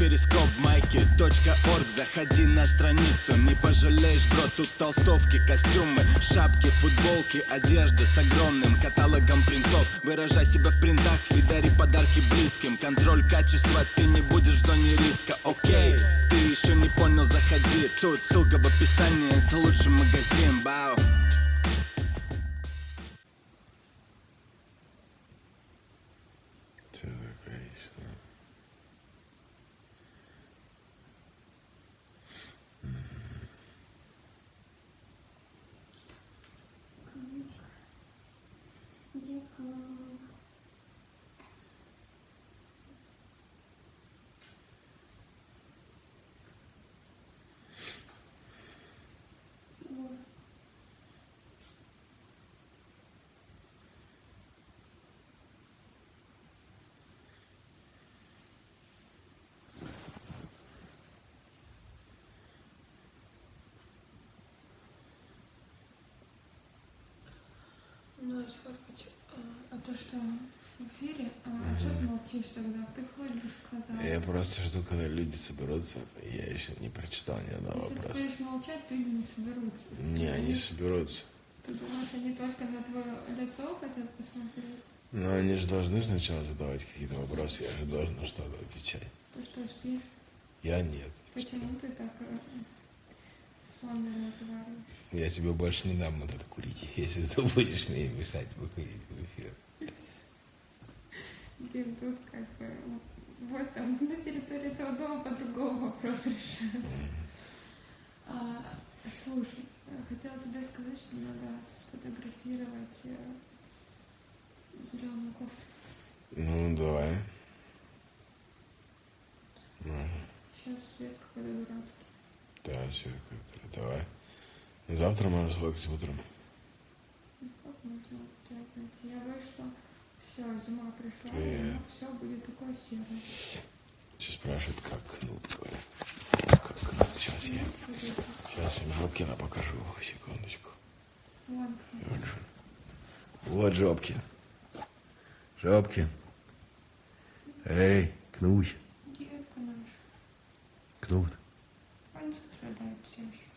перископ майки точка орг Заходи на страницу, не пожалеешь, бро Тут толстовки, костюмы, шапки, футболки Одежда с огромным каталогом принтов. Выражай себя в принтах и дари подарки близким. Контроль качества, ты не будешь в зоне риска, окей Ты еще не понял, заходи. Тут ссылка в описании, это лучший магазин, бау Все такое что. Ну, сфоткать, а, то, что в эфире, а, а что ты молчишь тогда? Ты хоть бы сказал. Я просто жду, когда люди соберутся. Я еще не прочитал ни одного Если ты вопроса. будешь молчать, люди не соберутся. Не, они соберутся. Ты думаешь, они только на твое лицо хотят посмотреть? Но они же должны сначала задавать какие-то вопросы. Я же должен на что-то отвечать. Ты что, спишь? Я нет. Почему ты так э, разговариваешь? Я тебе больше не дам вот это курить, если ты будешь мне мешать выходить в эфир. Дим, тут как бы вот там на территории этого дома по-другому вопрос решается. А, слушай, э, хотела тебе сказать, что надо сфотографировать зеленую кофту. Ну, давай. Сейчас свет какой-то дурацкий. Да, все, давай. Ну, Завтра можно сфоткать утром. Ну, Как можно трогать? Я боюсь, что все, зима пришла, Привет. все будет такое серое. Все спрашивают, как кнут. говорят. Как кнут. Сейчас я, сейчас им Жопкина покажу. Секундочку. Вон, Вот, же. вот Жопкин. Жопкин. Эй, детка наша. Кнут. Он страдает все еще.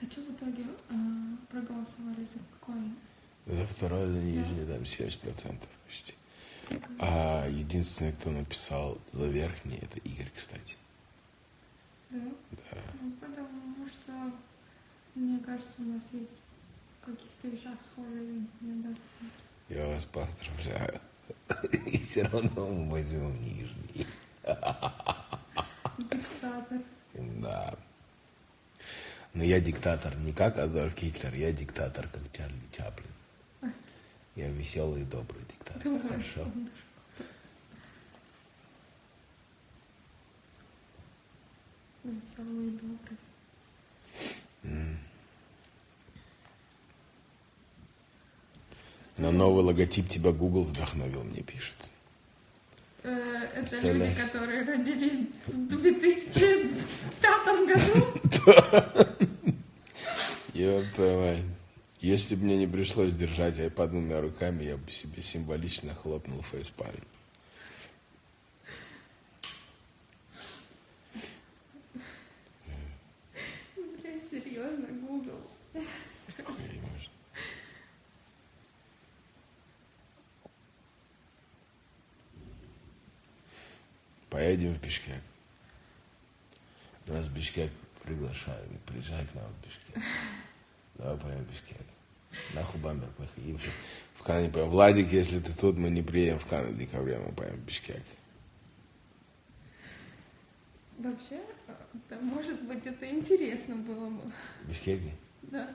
А что в итоге а, проголосовали за какой? За второй, за нижний, там 70% почти. А единственный, кто написал за верхний, это Игорь, кстати. Да? Да. Ну, потому что, мне кажется, у нас есть в каких-то вещах схожие иногда. Я вас поздравляю. И все равно мы возьмем нижний. Диктатор. Да. Но я диктатор не как Адольф Гитлер, я диктатор как Чарли Чаплин. Я веселый и добрый Хорошо. и добрый. На новый логотип тебя Google вдохновил, мне пишет. Э, Это люди, которые родились в 2005 году. Твою мать. Если бы мне не пришлось держать iPad двумя руками, я бы себе символично хлопнул фейспалм. Серьезно, Google. Поедем в Бишкек. Нас в Бишкек приглашают. Приезжай к нам в Бишкек. Давай поедем в Бишкек. Нахуй Бамбер поехали. И В в Кан не поедем. Владик, если ты тут, мы не приедем в Кан в декабре, мы поедем в Бишкек. Вообще, э, да, может быть, это интересно было бы. В Бишкеке? Да.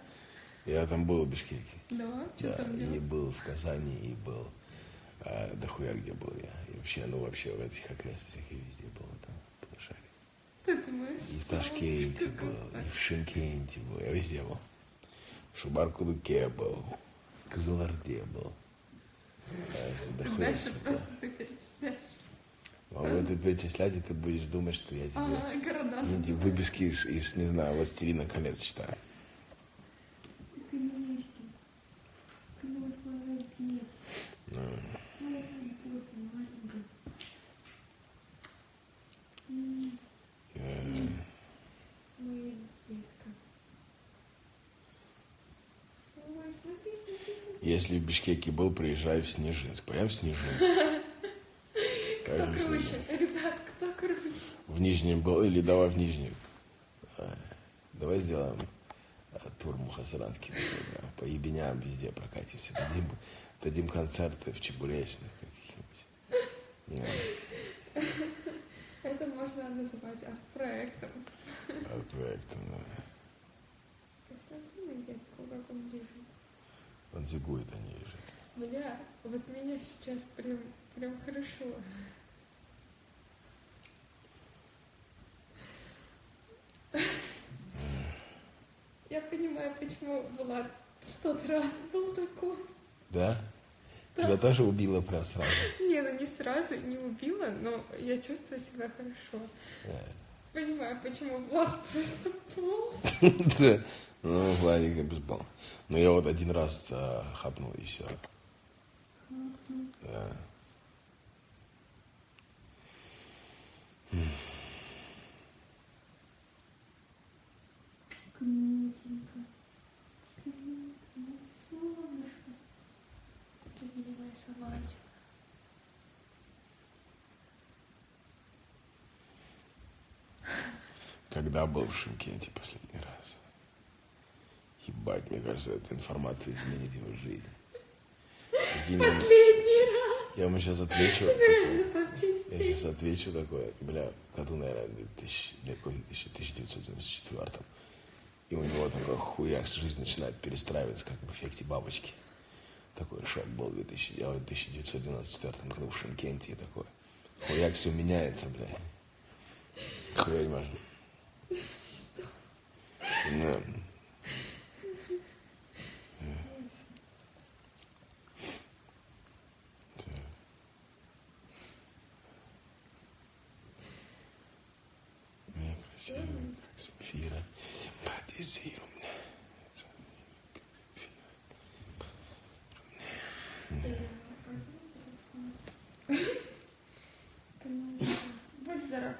Я там был в Бишкеке. Да, что Да, там и делать? был в Казани, и был а, дохуя где был я. И вообще, ну вообще в этих окрестностях и везде был там, думаешь? И в Ташкенте был, и в Шимкенте был, я везде был. Был, в Казаларде был. Хуя Дальше просто ты перечисляешь. Могу это перечислять, и ты будешь думать, что я тебе Ага, города. выписки из, из, не знаю, «Властелина колец» читаю. Книжки. Кнут молодец. Ну, Молодец, молодец. э, Моя детка. Ой, смотри, смотри, смотри. Если в Бишкеке был, приезжай в Снежинск. Поем в Снежинск. Кто круче? Ребят, кто круче? В Нижнем был, или давай в Нижний. А, Давай сделаем а, тур Мухасранский. такой, да, По ебеням везде прокатимся. Дадим, дадим концерты в Чебуречных каких-нибудь. Это можно называть арт-проектом. а проектом, да. Посмотри на детку, как он лежит. Он зигует, а не лежит. Бля, вот меня сейчас прям, прям хорошо. Я понимаю, почему Влад в тот раз был такой. Да? Тебя тоже убило прям сразу? Не, ну не сразу, не убила, но я чувствую себя хорошо. Да. Понимаю, почему Влад просто полз. Да. Ну, Владик безбал. Но я вот один раз а, хапнул и все. Да. Когда был в Шимкенте последний раз? Ебать, мне кажется, эта информация изменит его жизнь. Ему- Последний раз. Я ему сейчас отвечу. такой, Там Я сейчас отвечу такое, бля, году, наверное, 2000, для какой 1994 И у него такой хуяк, жизнь начинает перестраиваться, как в эффекте бабочки. Такой шок был в 2000, я в 1994 году в Шимкенте и такой. Хуяк все меняется, бля. Хуя не. Да. Красивая, как Земфира, симпатизируй мне.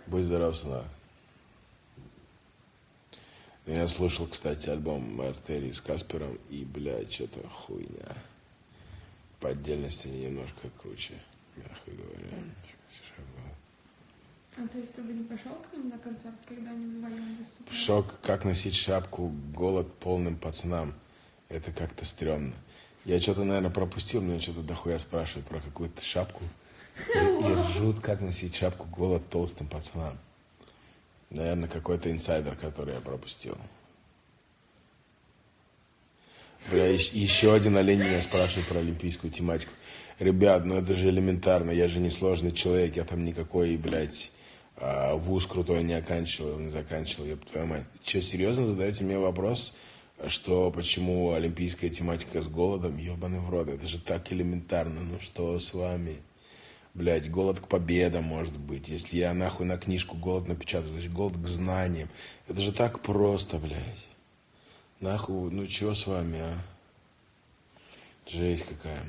Будь здоров, сына. Я слушал, кстати, альбом Артерии с Каспером, и, блядь, что-то хуйня. По отдельности они немножко круче, мягко говоря. А то есть ты бы не пошел к ним на концерт, когда они вдвоем выступали? Шок, как носить шапку, голод полным пацанам. Это как-то стрёмно. Я что-то, наверное, пропустил, меня что-то дохуя спрашивают про какую-то шапку. И, и ржут, как носить шапку, голод толстым пацанам. Наверное, какой-то инсайдер, который я пропустил. Бля, ещ- еще один олень меня спрашивает про олимпийскую тематику. Ребят, ну это же элементарно, я же не сложный человек, я там никакой, блядь, а, вуз крутой не оканчивал, не заканчивал, я твою мать. Че, серьезно задаете мне вопрос, что почему олимпийская тематика с голодом? Ебаный в рот, это же так элементарно, ну что с вами? Блядь, голод к победам может быть. Если я нахуй на книжку голод напечатаю, значит голод к знаниям. Это же так просто, блядь. Нахуй, ну чё с вами, а? Жесть какая.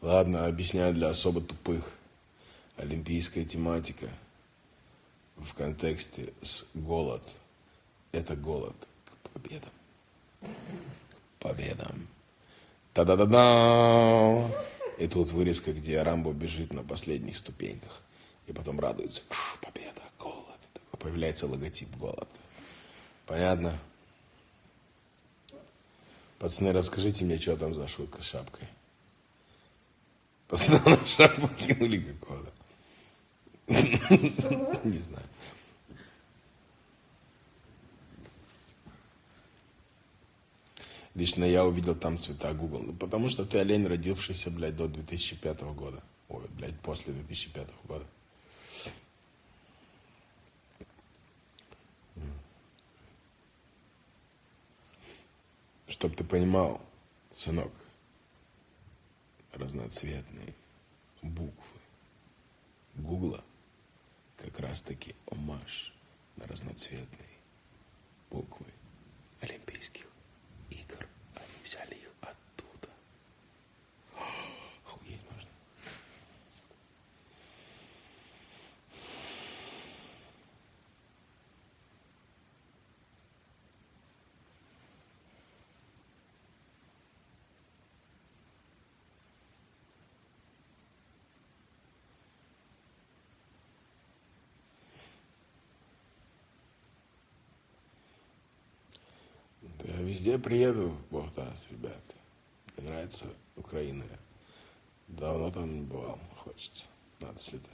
Ладно, объясняю для особо тупых. Олимпийская тематика в контексте с голод. Это голод к победам. К победам. Та-да-да-да! И тут вырезка, где Рамбо бежит на последних ступеньках. И потом радуется. «Кш, Победа, голод. Появляется логотип голод. Понятно? Пацаны, расскажите мне, что там за шутка с шапкой. Пацаны на шапку кинули какого-то. Не знаю. Лично я увидел там цвета Google. Ну, потому что ты олень, родившийся, блядь, до 2005 года. Ой, блядь, после 2005 года. Чтоб ты понимал, сынок, разноцветные буквы Гугла как раз-таки омаж на разноцветные буквы олимпийских. Везде приеду, бог даст, ребят. Мне нравится Украина. Давно там не бывал, хочется. Надо слетать.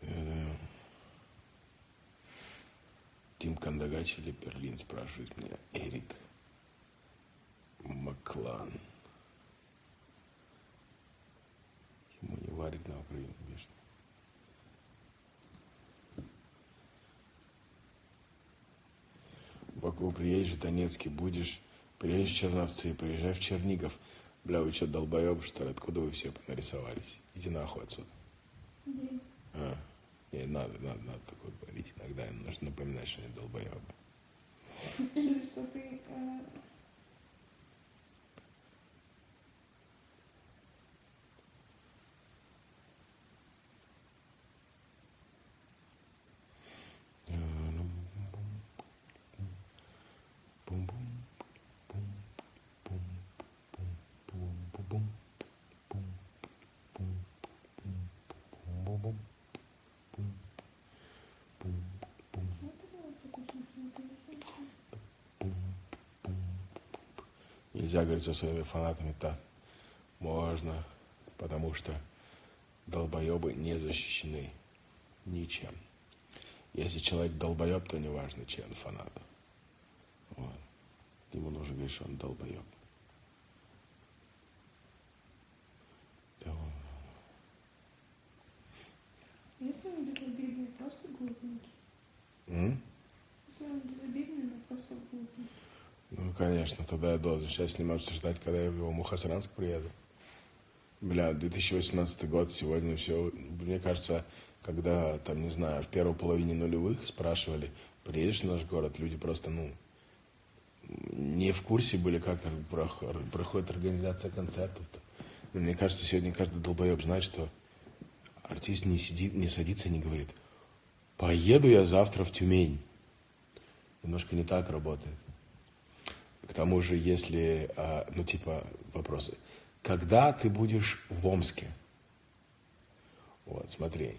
Э, Тим Кандагач или Берлин спрашивает меня. Эрик Маклан. Ему не варит на Украине, Баку приедешь, в Донецке будешь, приедешь в Черновцы, приезжай в Чернигов. Бля, вы что, долбоебы, что ли? Откуда вы все нарисовались? Иди нахуй отсюда. А, не, надо, надо, надо такое говорить. Иногда им нужно напоминать, что они долбоебы. Или что ты Нельзя говорить со своими фанатами так. Можно, потому что долбоебы не защищены ничем. Если человек долбоеб, то неважно, чей он фанат. Вот. Ему нужно говорить, что он долбоеб. Да, Если он безобидный, просто глупенький. м? Если он безобидный, но просто глупенький. Ну, конечно, тогда я должен сейчас с ним обсуждать, когда я в его Мухасранск приеду. Бля, 2018 год, сегодня все, мне кажется, когда, там, не знаю, в первой половине нулевых спрашивали, приедешь в наш город, люди просто, ну, не в курсе были, как прох- проходит организация концертов. Но мне кажется, сегодня каждый долбоеб знает, что артист не сидит, не садится не говорит, поеду я завтра в Тюмень. Немножко не так работает. К тому же, если, а, ну, типа, вопросы. Когда ты будешь в Омске? Вот, смотри.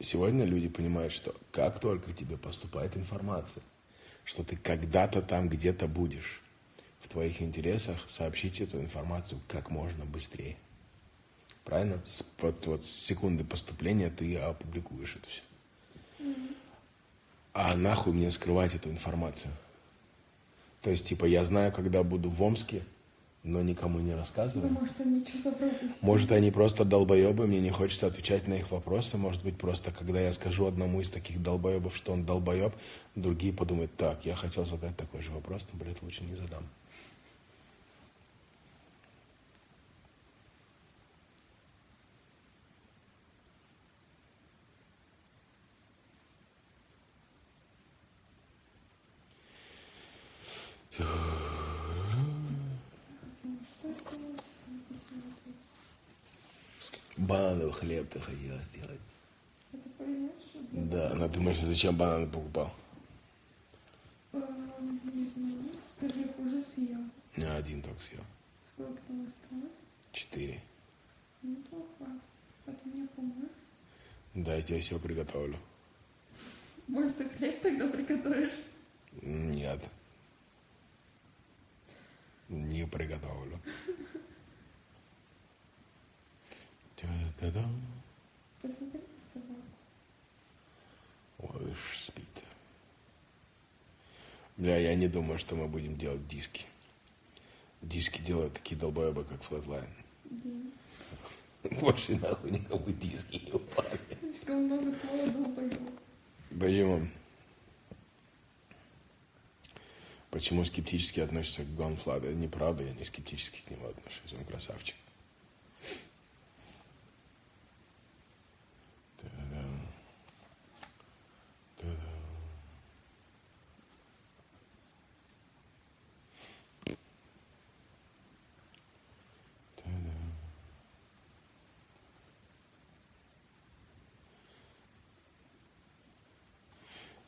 Сегодня люди понимают, что как только тебе поступает информация, что ты когда-то там где-то будешь, в твоих интересах сообщить эту информацию как можно быстрее. Правильно? С, вот, вот с секунды поступления ты опубликуешь это все. А нахуй мне скрывать эту информацию? То есть, типа, я знаю, когда буду в Омске, но никому не рассказываю. Ну, может, они что-то пропустили. Может, они просто долбоебы, мне не хочется отвечать на их вопросы. Может быть, просто когда я скажу одному из таких долбоебов, что он долбоеб, другие подумают, так, я хотел задать такой же вопрос, но, блядь, лучше не задам. Что сделать? Хлеб ты хотела сделать. Это было? Да, но думаешь, зачем бананы покупал? Знаю. Ты же их уже съел. Я один только съел. Сколько там осталось? Четыре. Ну, то хватит. А ты мне поможешь? Да, я тебе все приготовлю. Может, ты хлеб тогда приготовишь? Нет. Не приготовлю. Та-да-дам. Посмотри собаку. Ой, ж спит. Бля, я не думаю, что мы будем делать диски. Диски делают такие долбоебы, как Flatline. День. Больше нахуй никому диски не упали. Слишком много слова долбоёб. Почему? Почему скептически относится к Гонфладу? Это неправда, я не скептически к нему отношусь. Он красавчик.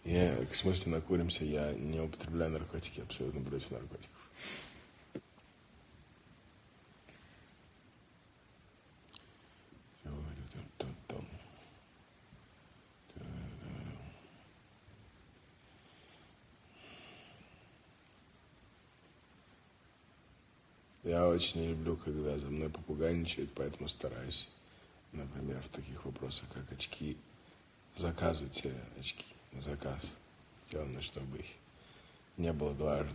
Я, в смысле, накуримся, я не употребляю наркотики, абсолютно против наркотиков. Я очень не люблю, когда за мной попугайничают, поэтому стараюсь, например, в таких вопросах, как очки, заказывать очки заказ, сделано, чтобы их не было дважды.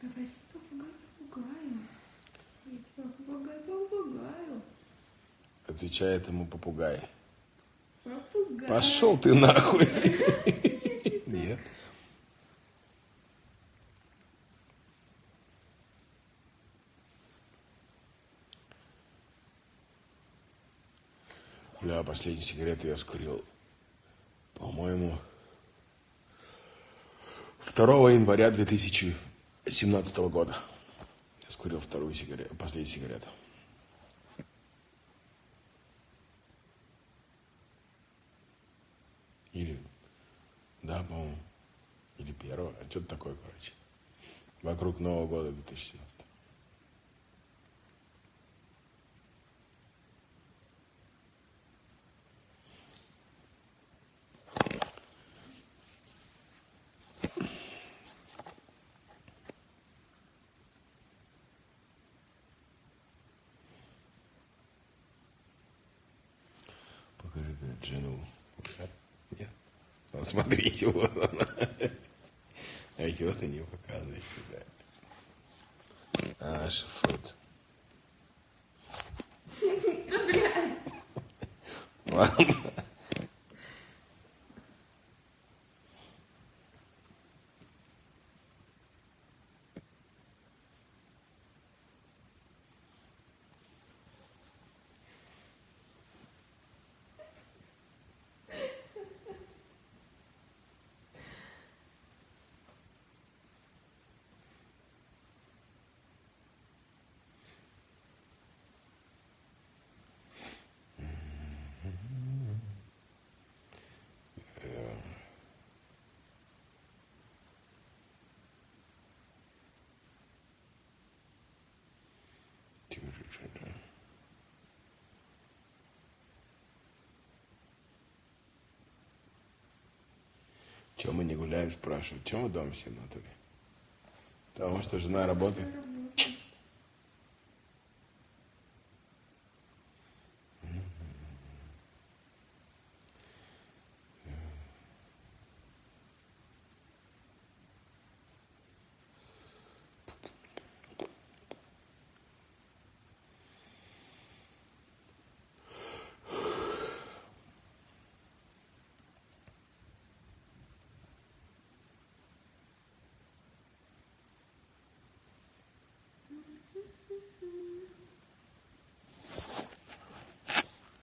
Говори попугай попугаю. Я тебя попугай попугаю. Отвечает ему попугай. Попугай. Пошел ты нахуй. Нет. Бля, последние сигареты я скурил, по-моему, 2 января 2017 года. Я скурил вторую сигарету, последнюю сигарету. Или, да, по-моему, или первого, а что-то такое, короче. Вокруг Нового года 2017. Жену. Нет. Вот смотрите, вот она. А чего ты не показываешь сюда? А, шифрут. Ладно. Тише, жена. Чем мы не гуляем, спрашивают. Чем мы дома в натуре? Потому что жена работает.